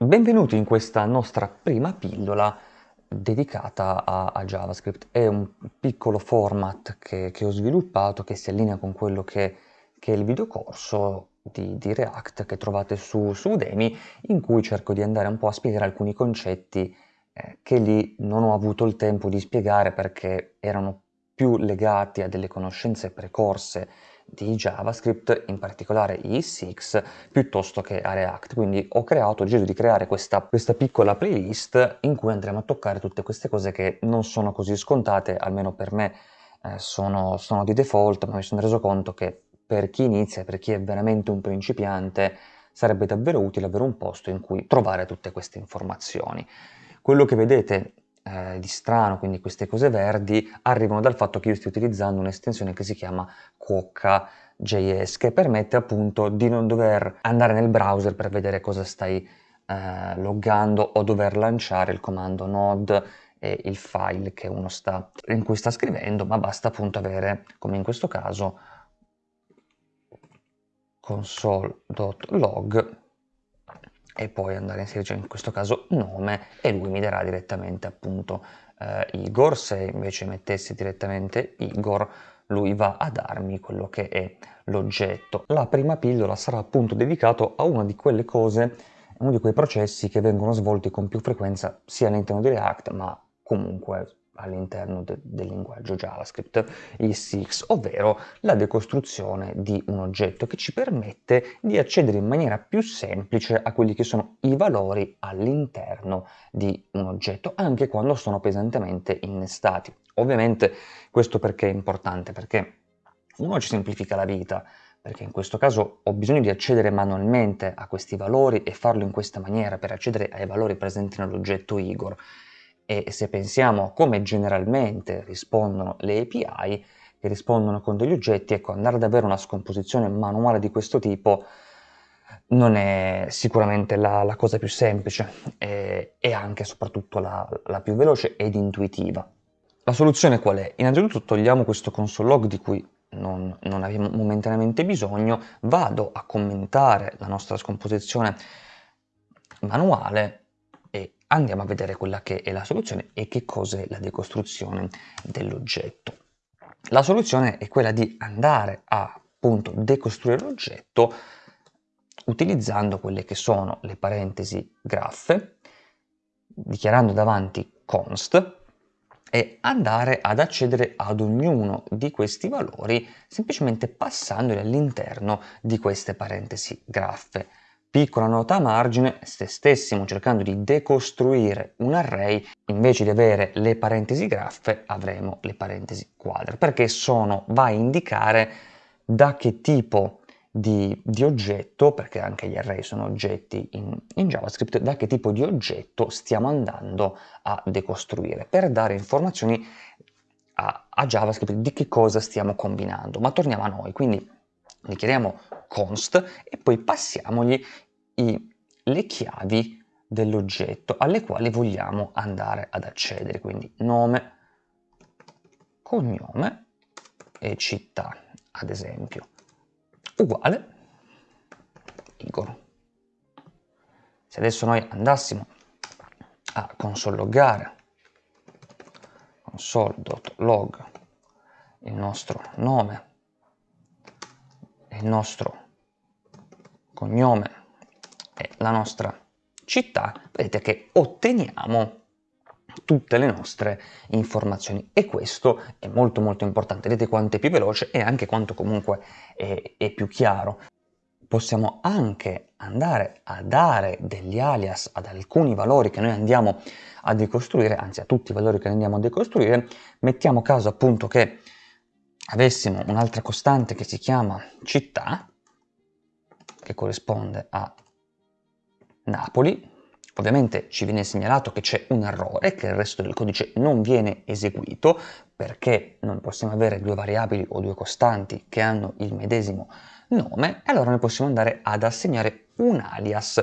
Benvenuti in questa nostra prima pillola dedicata a, a JavaScript. È un piccolo format che, che, ho sviluppato che si allinea con quello che, che è il videocorso di, di, React che trovate su, su Udemy, in cui cerco di andare un po' a spiegare alcuni concetti eh, che lì non ho avuto il tempo di spiegare perché erano più legati a delle conoscenze precorse di JavaScript, in particolare ES6, piuttosto che a React. Quindi ho creato, ho deciso di creare questa, questa piccola playlist in cui andremo a toccare tutte queste cose che non sono così scontate, almeno per me eh, sono, sono di default, ma mi sono reso conto che per chi inizia, per chi è veramente un principiante, sarebbe davvero utile avere un posto in cui trovare tutte queste informazioni. Quello che vedete eh, di strano, quindi queste cose verdi, arrivano dal fatto che io stia utilizzando un'estensione che si chiama Quokka.js, che permette appunto di non dover andare nel browser per vedere cosa stai eh, loggando o dover lanciare il comando node e il file che uno sta, in cui sta scrivendo, ma basta appunto avere, come in questo caso, console.log e poi andare a inserire in questo caso nome e lui mi darà direttamente appunto eh, Igor, se invece mettessi direttamente Igor lui va a darmi quello che è l'oggetto. La prima pillola sarà appunto dedicato a una di quelle cose, uno di quei processi che vengono svolti con più frequenza sia all'interno di React ma comunque all'interno de del linguaggio JavaScript, il SIX, ovvero la decostruzione di un oggetto che ci permette di accedere in maniera più semplice a quelli che sono i valori all'interno di un oggetto, anche quando sono pesantemente innestati. Ovviamente questo perché è importante? Perché uno ci semplifica la vita, perché in questo caso ho bisogno di accedere manualmente a questi valori e farlo in questa maniera per accedere ai valori presenti nell'oggetto Igor e se pensiamo a come generalmente rispondono le API, che rispondono con degli oggetti, ecco, andare ad avere una scomposizione manuale di questo tipo non è sicuramente la, la cosa più semplice e, e anche e soprattutto la, la, più veloce ed intuitiva. La soluzione qual è? Innanzitutto togliamo questo console log di cui non, non abbiamo momentaneamente bisogno, vado a commentare la nostra scomposizione manuale andiamo a vedere quella che è la soluzione e che cos'è la decostruzione dell'oggetto. La soluzione è quella di andare a appunto decostruire l'oggetto utilizzando quelle che sono le parentesi graffe, dichiarando davanti const e andare ad accedere ad ognuno di questi valori semplicemente passandoli all'interno di queste parentesi graffe. Piccola nota a margine, se stessimo cercando di decostruire un array, invece di avere le parentesi graffe avremo le parentesi quadre, perché sono, va a indicare da che tipo di, di, oggetto, perché anche gli array sono oggetti in, in, JavaScript, da che tipo di oggetto stiamo andando a decostruire, per dare informazioni a, a JavaScript di che cosa stiamo combinando. Ma torniamo a noi, quindi dichiariamo const e poi passiamogli i, le chiavi dell'oggetto alle quali vogliamo andare ad accedere, quindi nome, cognome e città, ad esempio, uguale Igor. Se adesso noi andassimo a console loggare console.log il nostro nome il nostro cognome e la nostra città, vedete che otteniamo tutte le nostre informazioni. E questo è molto molto importante, vedete quanto è più veloce e anche quanto comunque è, è più chiaro. Possiamo anche andare a dare degli alias ad alcuni valori che noi andiamo a decostruire, anzi a tutti i valori che andiamo a decostruire, mettiamo caso appunto che avessimo un'altra costante che si chiama città, che corrisponde a Napoli, ovviamente ci viene segnalato che c'è un errore, che il resto del codice non viene eseguito, perché non possiamo avere due variabili o due costanti che hanno il medesimo nome, e allora noi possiamo andare ad assegnare un alias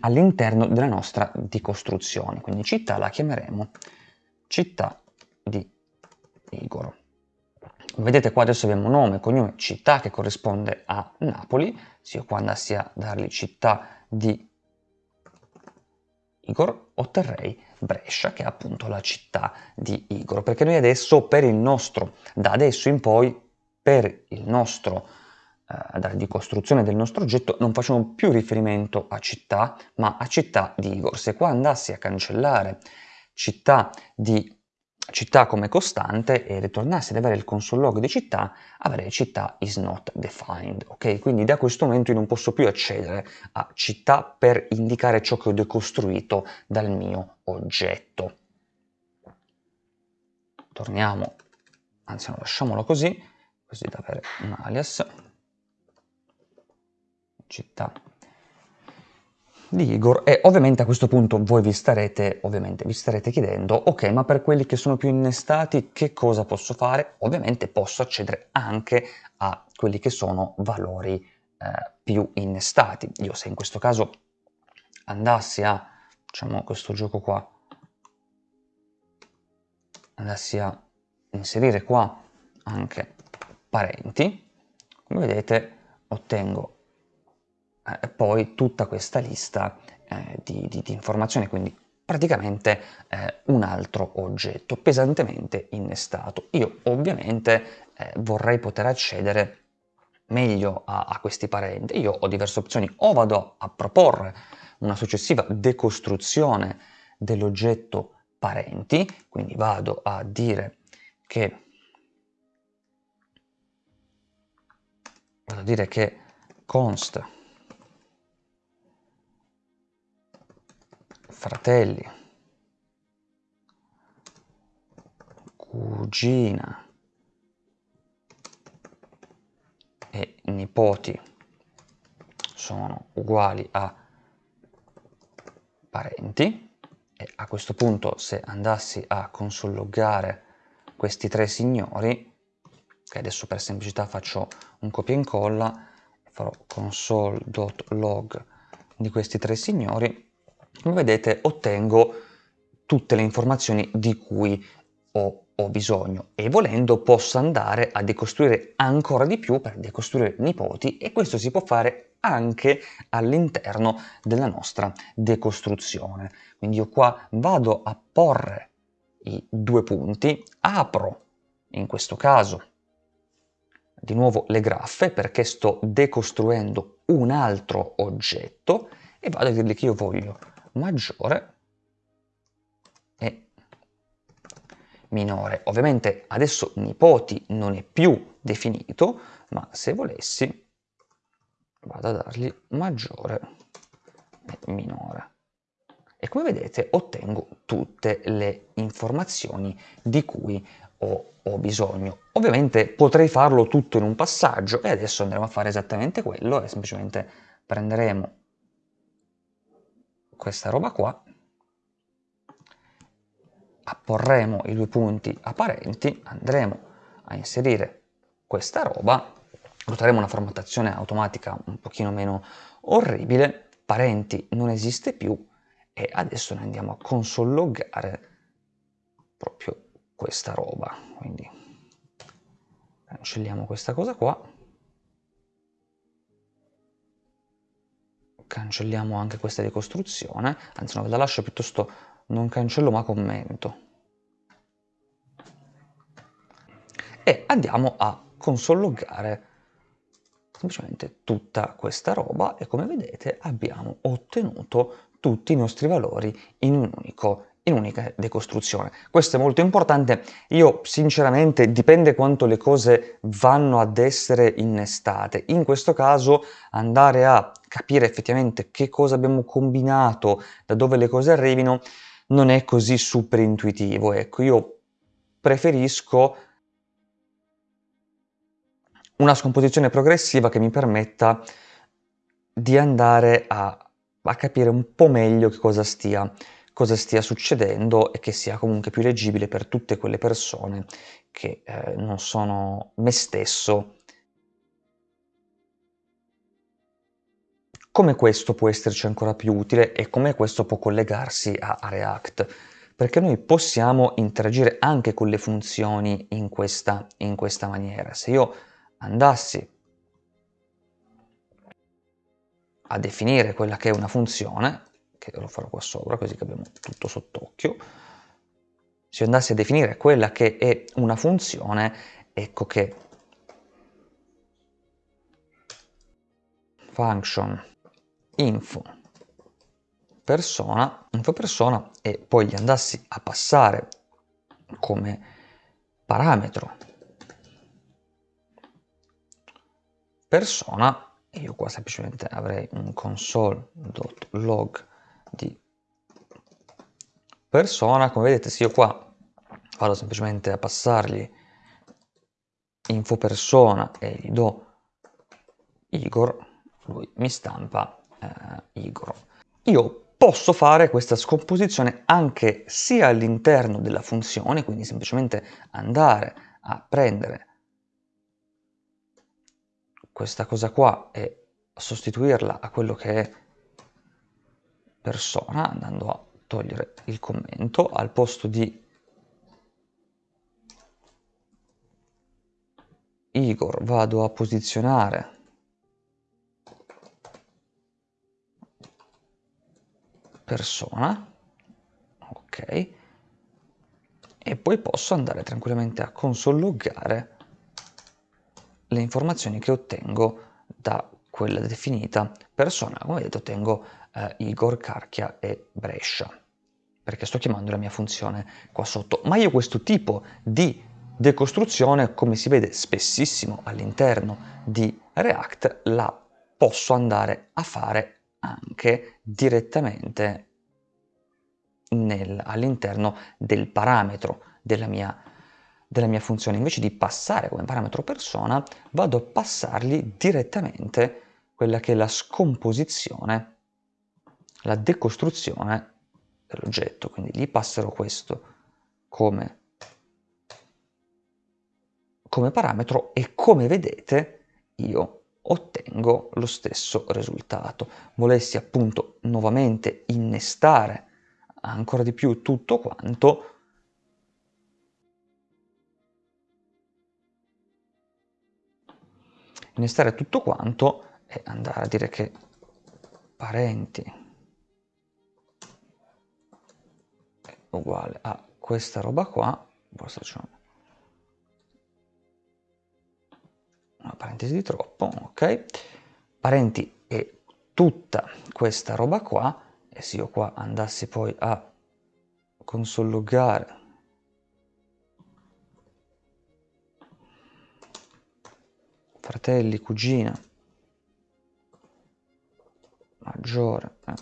all'interno della nostra decostruzione. Quindi città la chiameremo città di Igor. Vedete qua adesso abbiamo nome, cognome, città che corrisponde a Napoli, se io qua andassi a dargli città di Igor, otterrei Brescia, che è appunto la città di Igor, perché noi adesso per il nostro, da adesso in poi, per il nostro eh, di costruzione del nostro oggetto non facciamo più riferimento a città, ma a città di Igor. Se qua andassi a cancellare città di città come costante e ritornassi ad avere il console log di città, avrei città is not defined, ok? Quindi da questo momento io non posso più accedere a città per indicare ciò che ho decostruito dal mio oggetto. Torniamo, anzi no, lasciamolo così, così da avere un alias, città di Igor e ovviamente a questo punto voi vi starete, vi starete chiedendo ok ma per quelli che sono più innestati che cosa posso fare? Ovviamente posso accedere anche a quelli che sono valori eh, più innestati. Io se in questo caso andassi a, diciamo questo gioco qua, andassi a inserire qua anche parenti, come vedete ottengo eh, poi tutta questa lista eh, di, di, di, informazioni, quindi praticamente eh, un altro oggetto pesantemente innestato. Io ovviamente eh, vorrei poter accedere meglio a, a questi parenti. Io ho diverse opzioni, o vado a proporre una successiva decostruzione dell'oggetto parenti, quindi vado a dire che vado a dire che const fratelli, cugina e nipoti sono uguali a parenti e a questo punto se andassi a consolloggare questi tre signori che adesso per semplicità faccio un copia e incolla farò console.log di questi tre signori come vedete ottengo tutte le informazioni di cui ho, ho, bisogno e volendo posso andare a decostruire ancora di più per decostruire nipoti e questo si può fare anche all'interno della nostra decostruzione. Quindi io qua vado a porre i due punti, apro in questo caso di nuovo le graffe perché sto decostruendo un altro oggetto e vado a dirgli che io voglio maggiore e minore. Ovviamente adesso nipoti non è più definito, ma se volessi vado a dargli maggiore e minore. E come vedete ottengo tutte le informazioni di cui ho, ho bisogno. Ovviamente potrei farlo tutto in un passaggio e adesso andremo a fare esattamente quello e semplicemente prenderemo questa roba qua, apporremo i due punti apparenti, andremo a inserire questa roba, otterremo una formattazione automatica un pochino meno orribile, parenti non esiste più e adesso noi andiamo a consolloggare proprio questa roba, quindi cancelliamo questa cosa qua cancelliamo anche questa ricostruzione, anzi no, ve la lascio piuttosto non cancello ma commento. E andiamo a consolloggare semplicemente tutta questa roba e come vedete abbiamo ottenuto tutti i nostri valori in un unico in unica decostruzione. Questo è molto importante, io sinceramente dipende quanto le cose vanno ad essere innestate, in questo caso andare a capire effettivamente che cosa abbiamo combinato, da dove le cose arrivino, non è così super intuitivo, ecco, io preferisco una scomposizione progressiva che mi permetta di andare a, a capire un po' meglio che cosa stia cosa stia succedendo e che sia comunque più leggibile per tutte quelle persone che eh, non sono me stesso. Come questo può esserci ancora più utile e come questo può collegarsi a, a React? Perché noi possiamo interagire anche con le funzioni in questa, in questa maniera. Se io andassi a definire quella che è una funzione, che lo farò qua sopra così che abbiamo tutto sott'occhio, se andassi a definire quella che è una funzione, ecco che function info persona, info persona e poi gli andassi a passare come parametro persona io qua semplicemente avrei un console.log di persona come vedete se io qua vado semplicemente a passargli info persona e gli do Igor lui mi stampa eh, Igor. Io posso fare questa scomposizione anche sia all'interno della funzione quindi semplicemente andare a prendere questa cosa qua e sostituirla a quello che è persona, andando a togliere il commento, al posto di Igor vado a posizionare. Persona, ok, e poi posso andare tranquillamente a consolloggare le informazioni che ottengo da quella definita persona. Come vedete ottengo eh, Igor, Carchia e Brescia, perché sto chiamando la mia funzione qua sotto. Ma io questo tipo di decostruzione, come si vede spessissimo all'interno di React, la posso andare a fare anche direttamente all'interno del parametro della mia della mia funzione, invece di passare come parametro persona, vado a passargli direttamente quella che è la scomposizione, la decostruzione dell'oggetto. Quindi gli passerò questo come, come parametro e come vedete io ottengo lo stesso risultato. Volessi appunto nuovamente innestare ancora di più tutto quanto, innestare tutto quanto e andare a dire che parenti è uguale a questa roba qua, forse c'è una parentesi di troppo, ok? Parenti è tutta questa roba qua e se io qua andassi poi a consologare fratelli, cugina, maggiore, eh,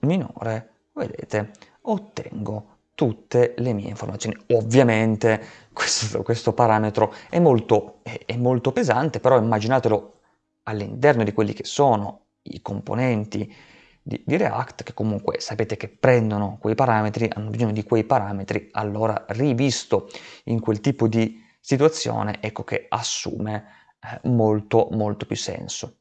minore, vedete, ottengo tutte le mie informazioni. Ovviamente questo, questo parametro è molto, è, è molto pesante, però immaginatelo all'interno di quelli che sono i componenti di, di, React, che comunque sapete che prendono quei parametri, hanno bisogno di quei parametri, allora rivisto in quel tipo di situazione, ecco che assume eh, molto molto più senso.